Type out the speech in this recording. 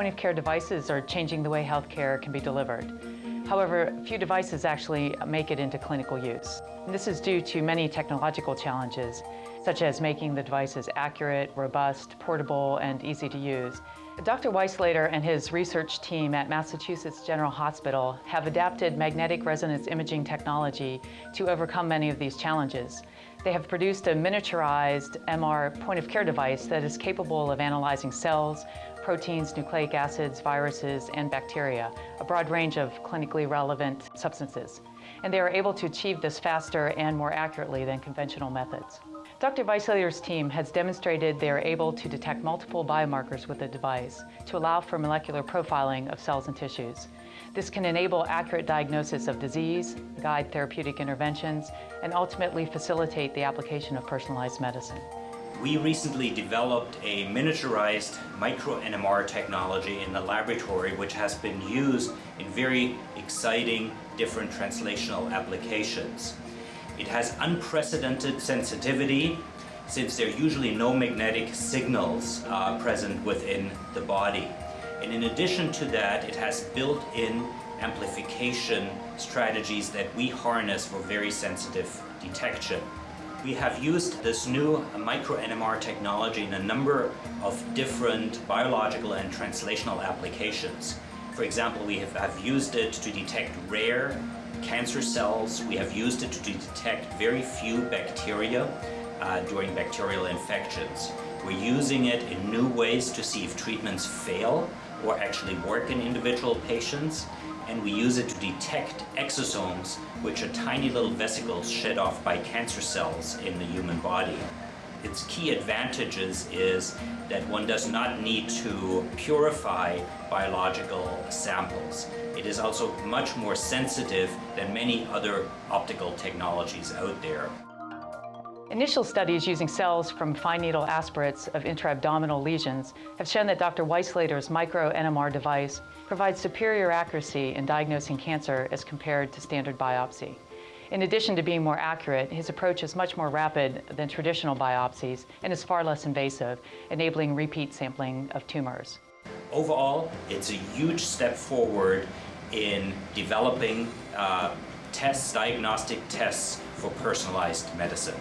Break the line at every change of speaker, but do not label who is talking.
point-of-care devices are changing the way healthcare can be delivered. However, few devices actually make it into clinical use. This is due to many technological challenges, such as making the devices accurate, robust, portable, and easy to use. Dr. Weissleder and his research team at Massachusetts General Hospital have adapted magnetic resonance imaging technology to overcome many of these challenges. They have produced a miniaturized MR point-of-care device that is capable of analyzing cells, proteins, nucleic acids, viruses, and bacteria, a broad range of clinically relevant substances. And they are able to achieve this faster and more accurately than conventional methods. Dr. Weissleder's team has demonstrated they are able to detect multiple biomarkers with the device to allow for molecular profiling of cells and tissues. This can enable accurate diagnosis of disease, guide therapeutic interventions, and ultimately facilitate the application of personalized medicine.
We recently developed a miniaturized micro-NMR technology in the laboratory which has been used in very exciting different translational applications. It has unprecedented sensitivity since there are usually no magnetic signals uh, present within the body. And in addition to that, it has built-in amplification strategies that we harness for very sensitive detection. We have used this new micro-NMR technology in a number of different biological and translational applications. For example, we have, have used it to detect rare cancer cells. We have used it to detect very few bacteria uh, during bacterial infections. We're using it in new ways to see if treatments fail or actually work in individual patients. And we use it to detect exosomes, which are tiny little vesicles shed off by cancer cells in the human body. Its key advantages is that one does not need to purify biological samples. It is also much more sensitive than many other optical technologies out there.
Initial studies using cells from fine needle aspirates of intra-abdominal lesions have shown that Dr. Weissleder's micro-NMR device provides superior accuracy in diagnosing cancer as compared to standard biopsy. In addition to being more accurate, his approach is much more rapid than traditional biopsies and is far less invasive, enabling repeat sampling of tumors.
Overall, it's a huge step forward in developing uh, tests, diagnostic tests for personalized medicine.